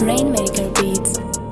Rainmaker Beats.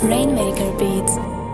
Rainmaker Beats.